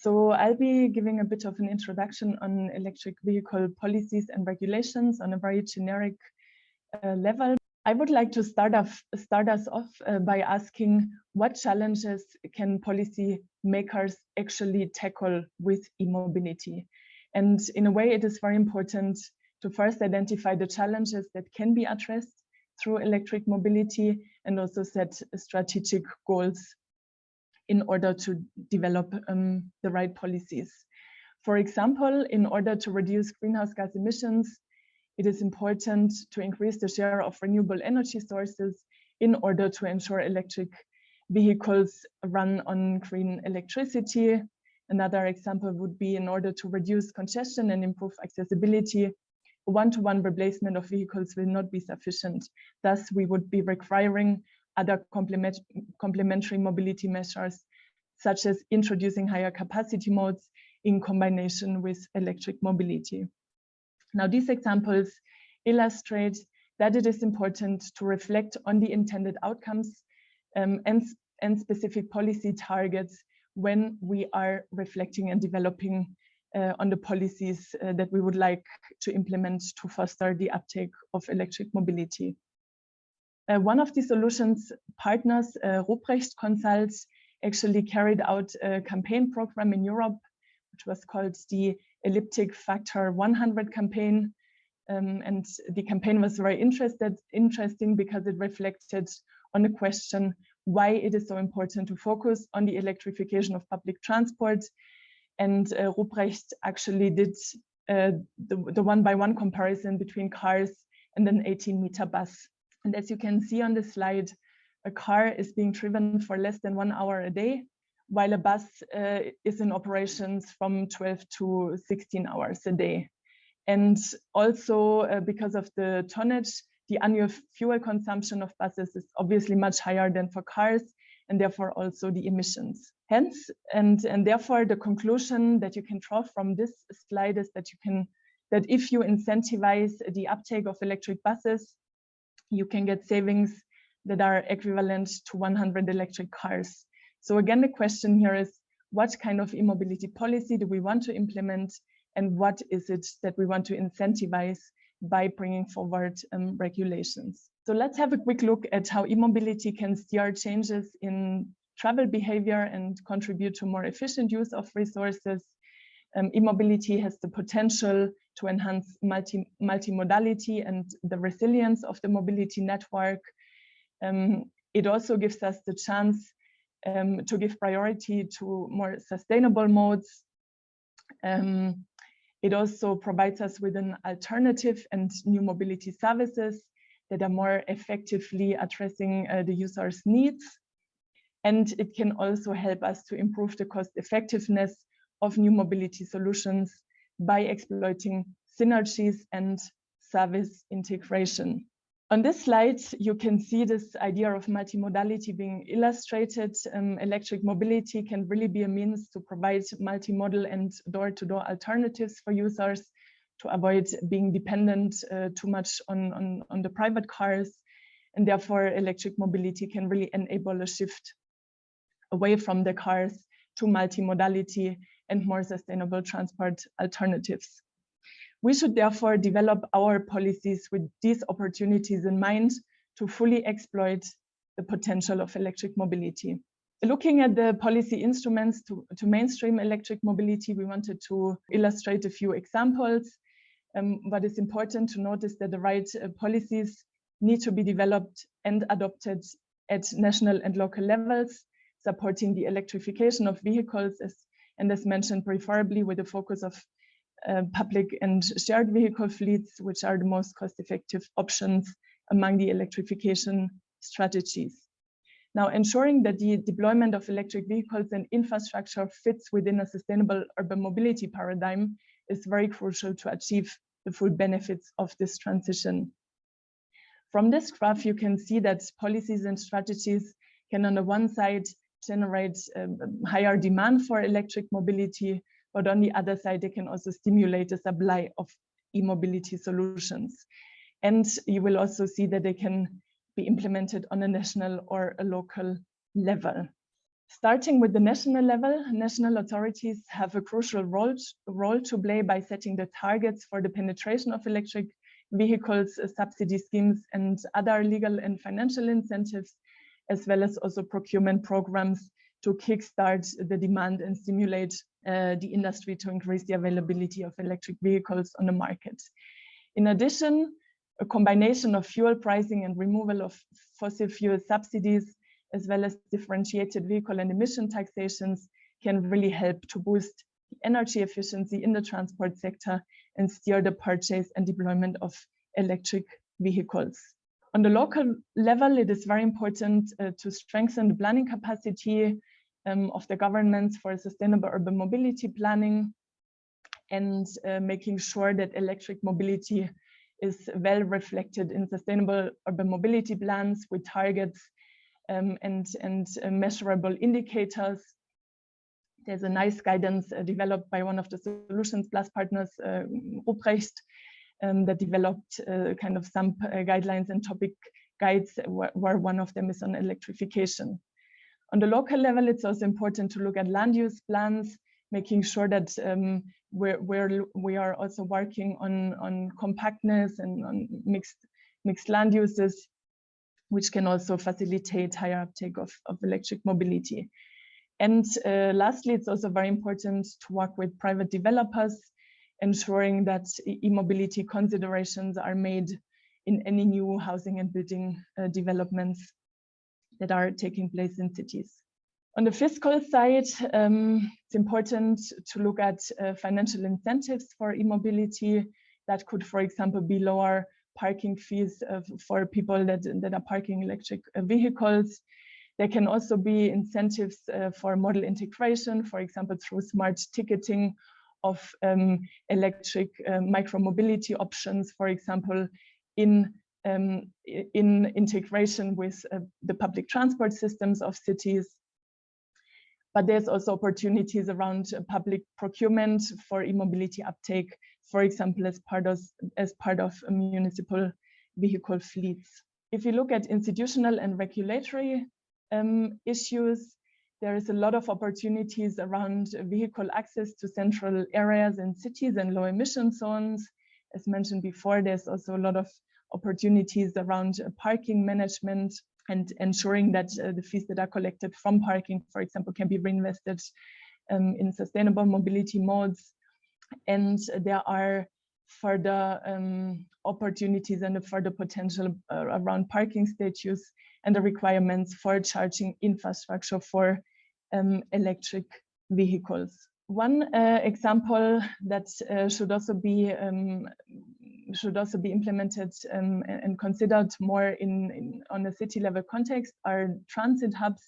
So I'll be giving a bit of an introduction on electric vehicle policies and regulations on a very generic uh, level. I would like to start off start us off uh, by asking what challenges can policy makers actually tackle with e-mobility. And in a way, it is very important to first identify the challenges that can be addressed through electric mobility and also set strategic goals in order to develop um, the right policies. For example, in order to reduce greenhouse gas emissions, it is important to increase the share of renewable energy sources in order to ensure electric vehicles run on green electricity. Another example would be in order to reduce congestion and improve accessibility, one-to-one -one replacement of vehicles will not be sufficient. Thus, we would be requiring other complement complementary mobility measures, such as introducing higher capacity modes in combination with electric mobility. Now, these examples illustrate that it is important to reflect on the intended outcomes um, and, and specific policy targets when we are reflecting and developing uh, on the policies uh, that we would like to implement to foster the uptake of electric mobility. Uh, one of the solutions partners, uh, Ruprecht Consult, actually carried out a campaign program in Europe, which was called the ELIPTIC factor 100 campaign. Um, and the campaign was very interested, interesting because it reflected on the question why it is so important to focus on the electrification of public transport. And uh, Ruprecht actually did uh, the, the one-by-one -one comparison between cars and an 18-meter bus. And as you can see on the slide, a car is being driven for less than one hour a day, while a bus uh, is in operations from 12 to 16 hours a day. And also uh, because of the tonnage, the annual fuel consumption of buses is obviously much higher than for cars and therefore also the emissions. Hence, and, and therefore the conclusion that you can draw from this slide is that you can, that if you incentivize the uptake of electric buses, you can get savings that are equivalent to 100 electric cars. So again, the question here is, what kind of e-mobility policy do we want to implement and what is it that we want to incentivize by bringing forward um, regulations. So let's have a quick look at how e-mobility can steer changes in travel behavior and contribute to more efficient use of resources. Um, e-mobility has the potential to enhance multi multimodality and the resilience of the mobility network. Um, it also gives us the chance um, to give priority to more sustainable modes. Um, it also provides us with an alternative and new mobility services that are more effectively addressing uh, the user's needs. And it can also help us to improve the cost effectiveness of new mobility solutions by exploiting synergies and service integration. On this slide, you can see this idea of multimodality being illustrated. Um, electric mobility can really be a means to provide multimodal and door-to-door -door alternatives for users to avoid being dependent uh, too much on, on, on the private cars. And therefore, electric mobility can really enable a shift away from the cars to multimodality and more sustainable transport alternatives. We should therefore develop our policies with these opportunities in mind to fully exploit the potential of electric mobility. Looking at the policy instruments to, to mainstream electric mobility, we wanted to illustrate a few examples. Um, it's important to notice that the right uh, policies need to be developed and adopted at national and local levels, supporting the electrification of vehicles as, and as mentioned, preferably with a focus of uh, public and shared vehicle fleets, which are the most cost-effective options among the electrification strategies. Now, ensuring that the deployment of electric vehicles and infrastructure fits within a sustainable urban mobility paradigm is very crucial to achieve the full benefits of this transition. From this graph, you can see that policies and strategies can, on the one side, generate um, higher demand for electric mobility, but on the other side, they can also stimulate the supply of e-mobility solutions. And you will also see that they can be implemented on a national or a local level. Starting with the national level, national authorities have a crucial role, role to play by setting the targets for the penetration of electric vehicles, subsidy schemes, and other legal and financial incentives, as well as also procurement programs to kickstart the demand and stimulate uh, the industry to increase the availability of electric vehicles on the market. In addition, a combination of fuel pricing and removal of fossil fuel subsidies, as well as differentiated vehicle and emission taxations can really help to boost energy efficiency in the transport sector and steer the purchase and deployment of electric vehicles. On the local level, it is very important uh, to strengthen the planning capacity um, of the governments for sustainable urban mobility planning and uh, making sure that electric mobility is well reflected in sustainable urban mobility plans with targets um, and, and uh, measurable indicators. There's a nice guidance uh, developed by one of the Solutions Plus partners, uh, Ruprecht, um, that developed uh, kind of some uh, guidelines and topic guides where, where one of them is on electrification. On the local level, it's also important to look at land use plans, making sure that um, we're, we're, we are also working on, on compactness and on mixed, mixed land uses, which can also facilitate higher uptake of, of electric mobility. And uh, lastly, it's also very important to work with private developers, ensuring that e-mobility considerations are made in any new housing and building uh, developments that are taking place in cities. On the fiscal side, um, it's important to look at uh, financial incentives for e-mobility that could, for example, be lower parking fees uh, for people that, that are parking electric vehicles. There can also be incentives uh, for modal integration, for example, through smart ticketing of um, electric uh, micromobility options, for example, in um, in integration with uh, the public transport systems of cities. But there's also opportunities around uh, public procurement for e-mobility uptake, for example, as part of, as part of municipal vehicle fleets. If you look at institutional and regulatory um, issues, there is a lot of opportunities around vehicle access to central areas in cities and low emission zones. As mentioned before, there's also a lot of opportunities around uh, parking management and ensuring that uh, the fees that are collected from parking, for example, can be reinvested um, in sustainable mobility modes. And there are further um, opportunities and further potential uh, around parking status and the requirements for charging infrastructure for um, electric vehicles. One uh, example that uh, should also be um, should also be implemented um, and considered more in, in, on a city level context are transit hubs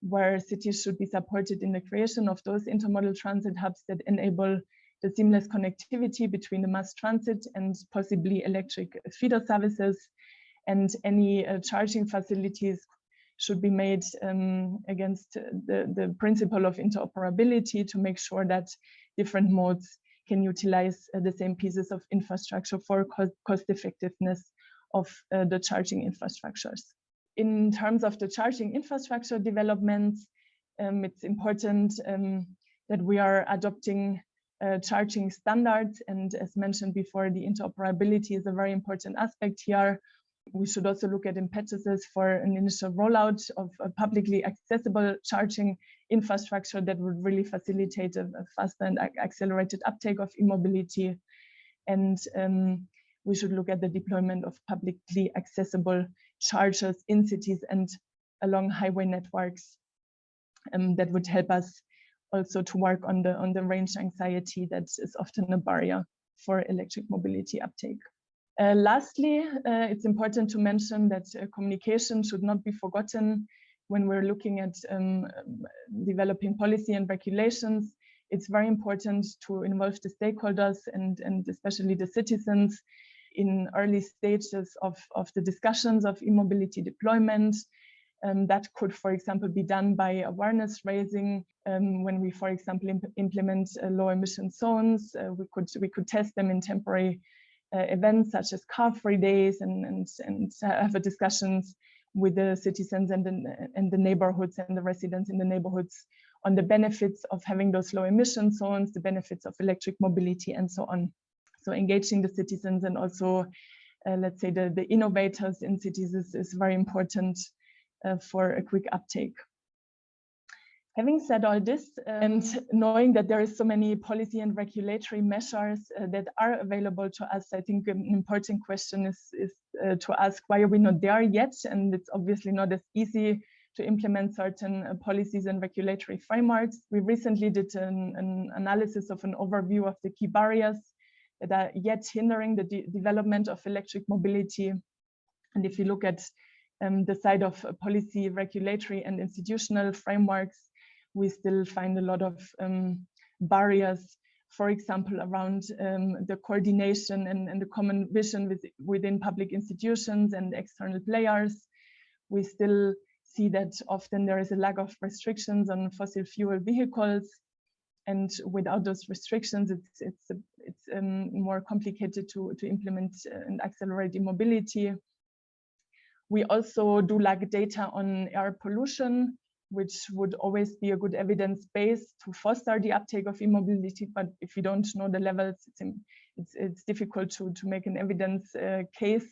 where cities should be supported in the creation of those intermodal transit hubs that enable the seamless connectivity between the mass transit and possibly electric feeder services and any uh, charging facilities should be made um, against the, the principle of interoperability to make sure that different modes can utilize uh, the same pieces of infrastructure for cost effectiveness of uh, the charging infrastructures. In terms of the charging infrastructure developments, um, it's important um, that we are adopting uh, charging standards. And as mentioned before, the interoperability is a very important aspect here. We should also look at impetuses for an initial rollout of a publicly accessible charging infrastructure that would really facilitate a, a faster and accelerated uptake of e-mobility. And um, we should look at the deployment of publicly accessible chargers in cities and along highway networks um, that would help us also to work on the on the range anxiety that is often a barrier for electric mobility uptake. Uh, lastly, uh, it's important to mention that uh, communication should not be forgotten when we're looking at um, developing policy and regulations. It's very important to involve the stakeholders and, and especially the citizens in early stages of, of the discussions of e-mobility deployment. Um, that could, for example, be done by awareness raising um, when we, for example, imp implement uh, low emission zones. Uh, we could we could test them in temporary events such as car free days and, and, and have discussions with the citizens and the, and the neighborhoods and the residents in the neighborhoods on the benefits of having those low emission zones, the benefits of electric mobility and so on. So engaging the citizens and also, uh, let's say the, the innovators in cities is, is very important uh, for a quick uptake. Having said all this and knowing that there is so many policy and regulatory measures uh, that are available to us, I think an important question is, is uh, to ask why are we not there yet? And it's obviously not as easy to implement certain uh, policies and regulatory frameworks. We recently did an, an, analysis of an overview of the key barriers that are yet hindering the de development of electric mobility. And if you look at um, the side of policy, regulatory and institutional frameworks, we still find a lot of um, barriers, for example, around um, the coordination and, and, the common vision with, within public institutions and external players. We still see that often there is a lack of restrictions on fossil fuel vehicles. And without those restrictions, it's it's it's um, more complicated to to implement uh, and accelerate e-mobility. We also do lack data on air pollution, which would always be a good evidence base to foster the uptake of e-mobility. But if you don't know the levels, it's it's, it's difficult to to make an evidence uh, case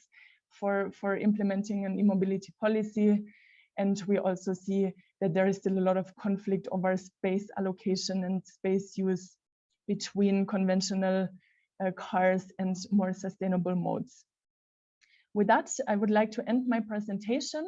for for implementing an e-mobility policy. And we also see that there is still a lot of conflict over space allocation and space use between conventional uh, cars and more sustainable modes. With that, I would like to end my presentation